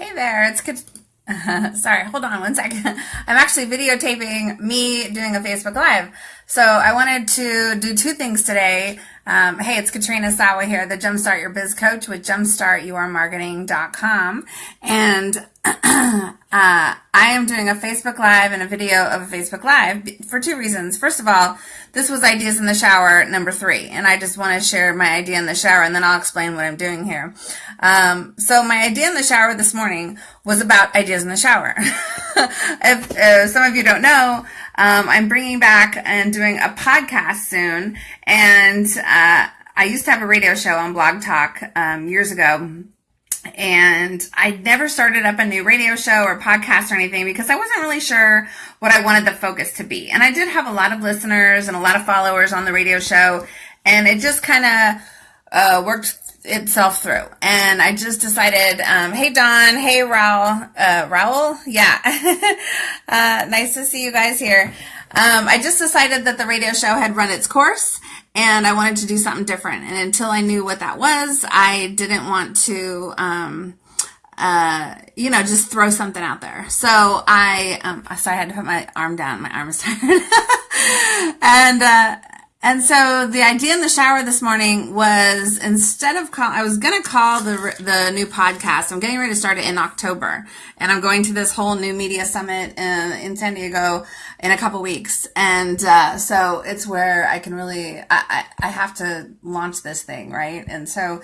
Hey there, it's Kat- sorry, hold on one second. I'm actually videotaping me doing a Facebook Live. So I wanted to do two things today. Um, hey, it's Katrina Sawa here, the Jumpstart Your Biz Coach with jumpstartyourmarketing.com. And uh, I am doing a Facebook Live and a video of a Facebook Live for two reasons. First of all, this was Ideas in the Shower number three, and I just want to share my idea in the shower, and then I'll explain what I'm doing here. Um, so my idea in the shower this morning was about ideas in the shower. if uh, some of you don't know, um, I'm bringing back and doing a podcast soon, and uh, I used to have a radio show on Blog Talk um, years ago. And I never started up a new radio show or podcast or anything because I wasn't really sure what I wanted the focus to be. And I did have a lot of listeners and a lot of followers on the radio show, and it just kind of uh, worked itself through. And I just decided, um, hey Don, hey Raul, uh, Raul, yeah, uh, nice to see you guys here. Um, I just decided that the radio show had run its course and I wanted to do something different. And until I knew what that was, I didn't want to, um, uh, you know, just throw something out there. So I, um, sorry, I had to put my arm down. My arm is tired. and, uh, and so the idea in the shower this morning was instead of call, I was going to call the the new podcast. I'm getting ready to start it in October, and I'm going to this whole new media summit in, in San Diego in a couple weeks. And uh, so it's where I can really I, I, I have to launch this thing, right? And so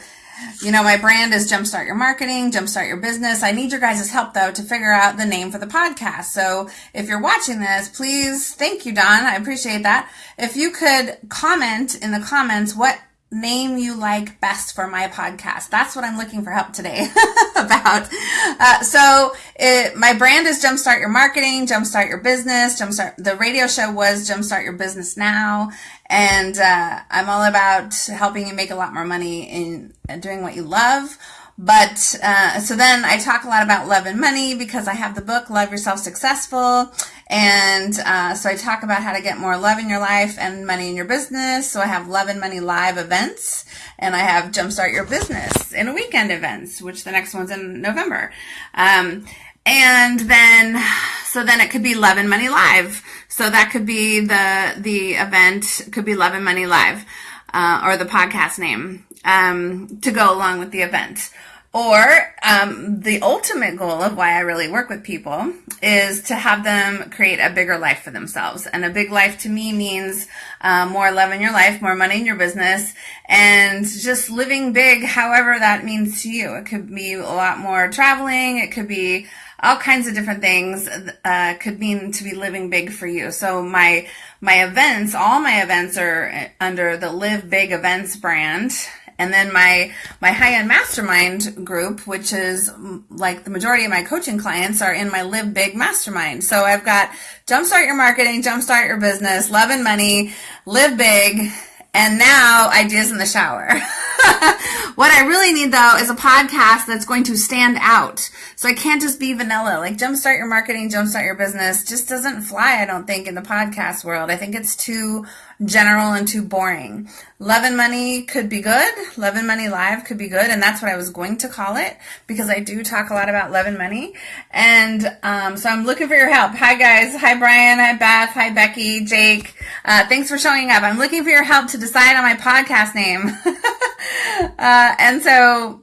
you know, my brand is Jumpstart Your Marketing, Jumpstart Your Business. I need your guys' help though to figure out the name for the podcast. So if you're watching this, please, thank you, Don. I appreciate that. If you could comment in the comments what name you like best for my podcast. That's what I'm looking for help today about. Uh, so it, my brand is Jumpstart Your Marketing, Jumpstart Your Business, Jumpstart, the radio show was Jumpstart Your Business Now. And, uh, I'm all about helping you make a lot more money in doing what you love. But uh, so then I talk a lot about love and money because I have the book Love Yourself Successful. And uh, so I talk about how to get more love in your life and money in your business. So I have Love and Money Live events and I have Jumpstart Your Business in a weekend events, which the next one's in November. Um, and then, so then it could be Love and Money Live. So that could be the, the event, could be Love and Money Live, uh, or the podcast name, um, to go along with the event. Or um, the ultimate goal of why I really work with people is to have them create a bigger life for themselves. And a big life to me means uh, more love in your life, more money in your business, and just living big, however that means to you. It could be a lot more traveling. It could be all kinds of different things uh, could mean to be living big for you. So my my events, all my events are under the Live Big Events brand and then my, my high-end mastermind group, which is mm, like the majority of my coaching clients are in my Live Big Mastermind. So I've got Jumpstart Your Marketing, Jumpstart Your Business, Love and Money, Live Big, and now Ideas in the Shower. what I really need though is a podcast that's going to stand out. So I can't just be vanilla. Like jumpstart your marketing, jumpstart your business just doesn't fly, I don't think, in the podcast world. I think it's too general and too boring. Love and Money could be good. Love and Money Live could be good. And that's what I was going to call it because I do talk a lot about love and money. And um, so I'm looking for your help. Hi, guys. Hi, Brian. Hi, Beth. Hi, Becky. Jake. Uh, thanks for showing up. I'm looking for your help to decide on my podcast name. uh, and so,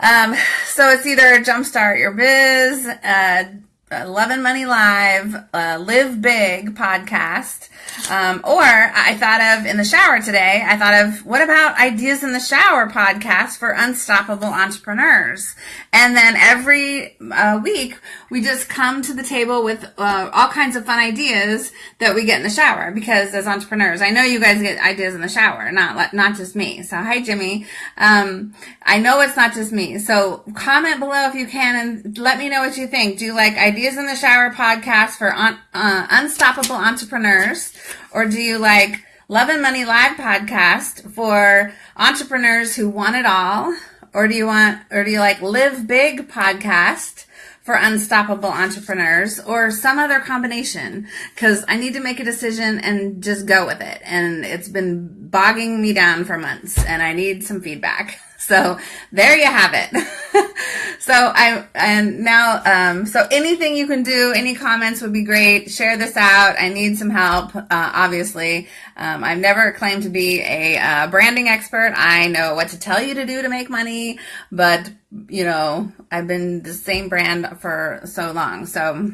um, so it's either Jumpstart Your Biz, uh, Love and Money Live, uh, Live Big podcast. Um, or I thought of in the shower today, I thought of what about Ideas in the Shower podcast for unstoppable entrepreneurs? And then every uh, week we just come to the table with uh, all kinds of fun ideas that we get in the shower because as entrepreneurs, I know you guys get ideas in the shower, not not just me. So hi Jimmy. Um, I know it's not just me. So comment below if you can and let me know what you think. Do you like Ideas in the Shower podcast for un- uh, unstoppable entrepreneurs? Or do you like Love and Money Live podcast for entrepreneurs who want it all? Or do you want, or do you like Live Big podcast for unstoppable entrepreneurs or some other combination? Cause I need to make a decision and just go with it. And it's been bogging me down for months and I need some feedback. So there you have it. so I and now um, so anything you can do, any comments would be great. Share this out. I need some help. Uh, obviously, um, I've never claimed to be a uh, branding expert. I know what to tell you to do to make money, but you know I've been the same brand for so long. So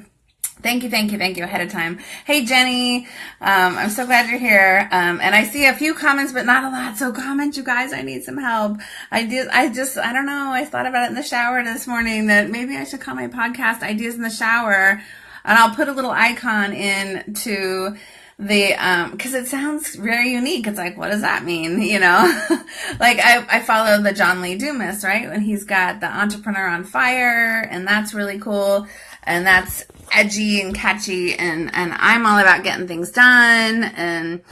Thank you, thank you, thank you ahead of time. Hey, Jenny, um, I'm so glad you're here. Um, and I see a few comments, but not a lot. So comment, you guys. I need some help. I did. I just, I don't know. I thought about it in the shower this morning that maybe I should call my podcast "Ideas in the Shower," and I'll put a little icon in to the um because it sounds very unique it's like what does that mean you know like i i follow the john lee dumas right and he's got the entrepreneur on fire and that's really cool and that's edgy and catchy and and I'm all about getting things done and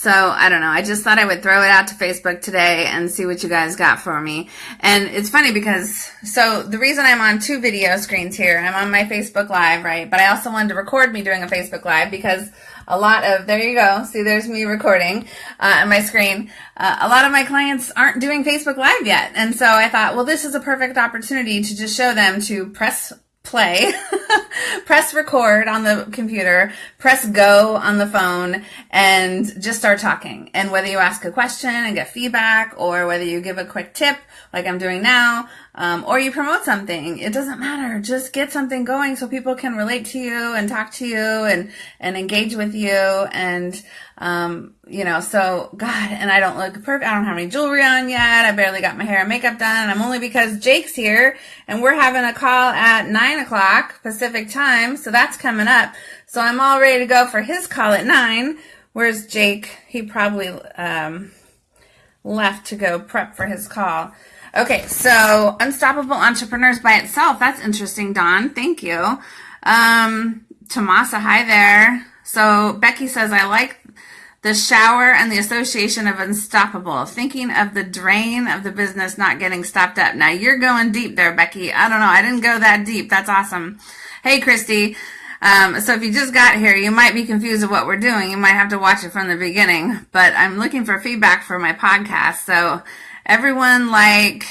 so I don't know. I just thought I would throw it out to Facebook today and see what you guys got for me. And it's funny because so the reason I'm on two video screens here, I'm on my Facebook Live, right? But I also wanted to record me doing a Facebook Live because a lot of there you go. See, there's me recording uh, on my screen. Uh, a lot of my clients aren't doing Facebook Live yet, and so I thought, well, this is a perfect opportunity to just show them to press play, press record on the computer, press go on the phone, and just start talking. And whether you ask a question and get feedback, or whether you give a quick tip, like I'm doing now, um, or you promote something, it doesn't matter. Just get something going so people can relate to you and talk to you and, and engage with you. And, um, you know, so God, and I don't look perfect. I don't have any jewelry on yet. I barely got my hair and makeup done. I'm only because Jake's here and we're having a call at nine o'clock Pacific time. So that's coming up. So I'm all ready to go for his call at nine. Where's Jake? He probably, um, left to go prep for his call. Okay, so Unstoppable Entrepreneurs by itself. That's interesting, Don. Thank you. Um, Tomasa, hi there. So Becky says, I like the shower and the association of unstoppable. Thinking of the drain of the business not getting stopped up. Now you're going deep there, Becky. I don't know. I didn't go that deep. That's awesome. Hey, Christy. Um, so if you just got here, you might be confused of what we're doing. You might have to watch it from the beginning, but I'm looking for feedback for my podcast. So everyone like,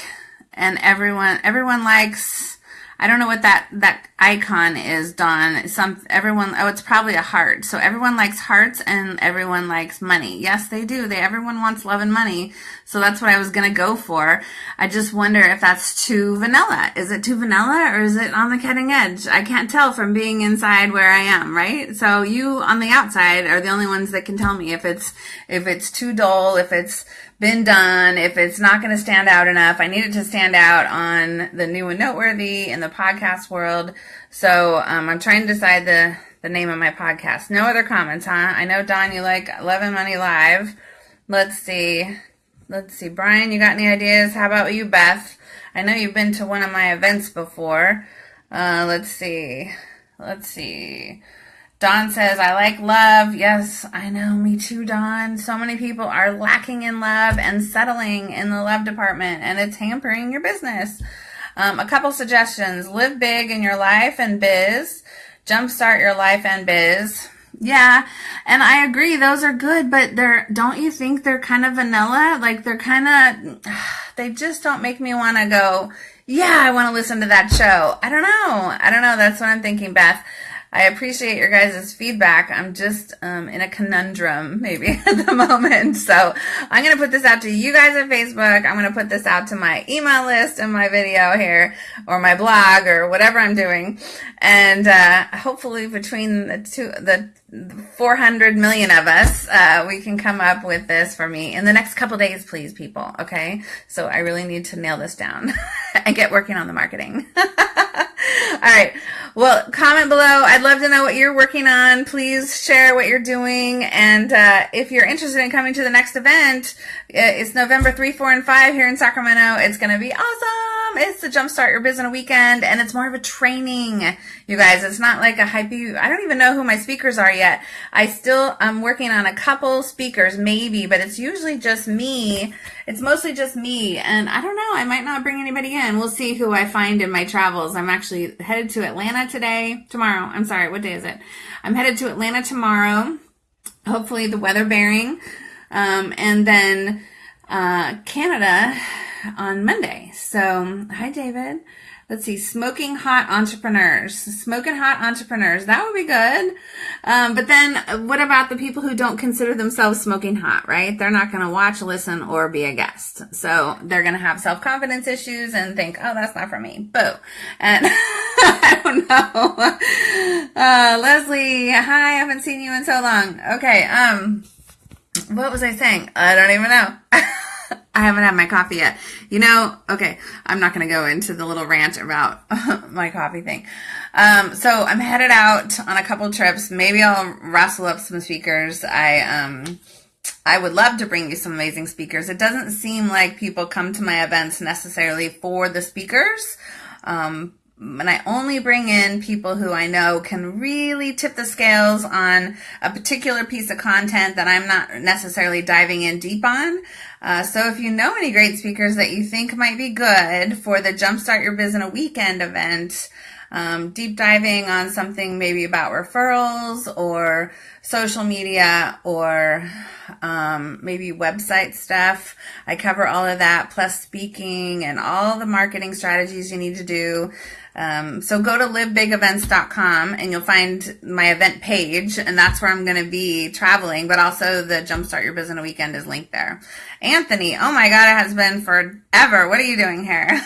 and everyone, everyone likes, I don't know what that, that icon is, Don. Some, everyone, oh, it's probably a heart. So everyone likes hearts and everyone likes money. Yes, they do. They, everyone wants love and money. So that's what I was to go for. I just wonder if that's too vanilla. Is it too vanilla or is it on the cutting edge? I can't tell from being inside where I am, right? So you on the outside are the only ones that can tell me if it's, if it's too dull, if it's been done, if it's not going to stand out enough, I need it to stand out on the new and noteworthy in the podcast world. So um, I'm trying to decide the the name of my podcast. No other comments, huh? I know Don, you like Love and Money Live. Let's see. Let's see, Brian, you got any ideas? How about you, Beth? I know you've been to one of my events before. Uh, let's see. Let's see. Don says, I like love. Yes, I know. Me too, Don. So many people are lacking in love and settling in the love department, and it's hampering your business. Um, a couple suggestions live big in your life and biz, jumpstart your life and biz. Yeah, and I agree, those are good, but they're, don't you think they're kind of vanilla? Like they're kind of, they just don't make me want to go, yeah, I want to listen to that show. I don't know. I don't know. That's what I'm thinking, Beth. I appreciate your guys' feedback. I'm just um, in a conundrum maybe at the moment. So I'm going to put this out to you guys on Facebook. I'm going to put this out to my email list and my video here or my blog or whatever I'm doing. And uh, hopefully between the two, the 400 million of us, uh, we can come up with this for me in the next couple days, please, people. Okay. So I really need to nail this down and get working on the marketing. All right. Well, comment below. I'd love to know what you're working on. Please share what you're doing. And uh, if you're interested in coming to the next event, uh, it's November 3, 4, and 5 here in Sacramento. It's going to be awesome. It's the Jumpstart Your Business Weekend, and it's more of a training, you guys. It's not like a hype. I don't even know who my speakers are yet. I still, I'm working on a couple speakers, maybe, but it's usually just me. It's mostly just me, and I don't know. I might not bring anybody in. We'll see who I find in my travels. I'm actually headed to Atlanta today, tomorrow. I'm sorry, what day is it? I'm headed to Atlanta tomorrow. Hopefully the weather bearing. Um, and then uh, Canada on Monday. So, hi, David. Let's see, smoking hot entrepreneurs, smoking hot entrepreneurs. That would be good. Um, but then what about the people who don't consider themselves smoking hot, right? They're not going to watch, listen, or be a guest. So they're going to have self-confidence issues and think, oh, that's not for me. Boo. And I don't know. Uh, Leslie, hi, I haven't seen you in so long. Okay. Um, what was I saying? I don't even know. I haven't had my coffee yet. You know, okay, I'm not going to go into the little rant about my coffee thing. Um, so I'm headed out on a couple trips. Maybe I'll rustle up some speakers. I, um, I would love to bring you some amazing speakers. It doesn't seem like people come to my events necessarily for the speakers. Um, and I only bring in people who I know can really tip the scales on a particular piece of content that I'm not necessarily diving in deep on. Uh, so if you know any great speakers that you think might be good for the Jumpstart Your Biz in a Weekend event, um, deep diving on something maybe about referrals or social media or um, maybe website stuff. I cover all of that plus speaking and all the marketing strategies you need to do. Um, so go to livebigevents.com and you'll find my event page and that's where I'm going to be traveling, but also the Jumpstart Your Business Weekend is linked there. Anthony, oh my God, it has been forever. What are you doing here?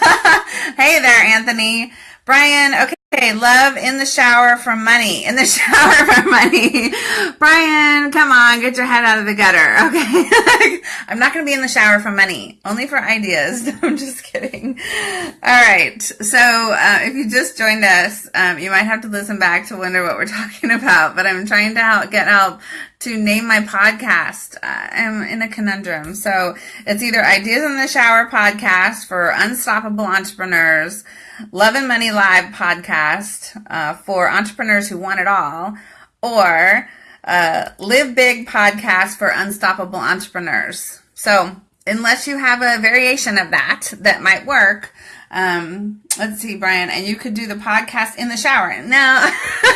hey there, Anthony. Brian, okay, love in the shower from money. In the shower from money. Brian, come on, get your head out of the gutter. Okay. I'm not going to be in the shower for money, only for ideas. I'm just kidding. All right. So, uh, if you just joined us, um, you might have to listen back to wonder what we're talking about, but I'm trying to help, get help to name my podcast. I'm in a conundrum. So it's either Ideas in the Shower podcast for unstoppable entrepreneurs, Love and Money Live podcast uh, for entrepreneurs who want it all, or uh, Live Big podcast for unstoppable entrepreneurs. So unless you have a variation of that that might work, um, let's see, Brian, and you could do the podcast in the shower. No.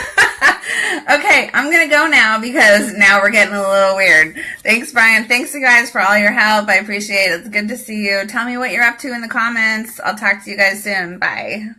okay, I'm going to go now because now we're getting a little weird. Thanks, Brian. Thanks, you guys, for all your help. I appreciate it. It's good to see you. Tell me what you're up to in the comments. I'll talk to you guys soon. Bye.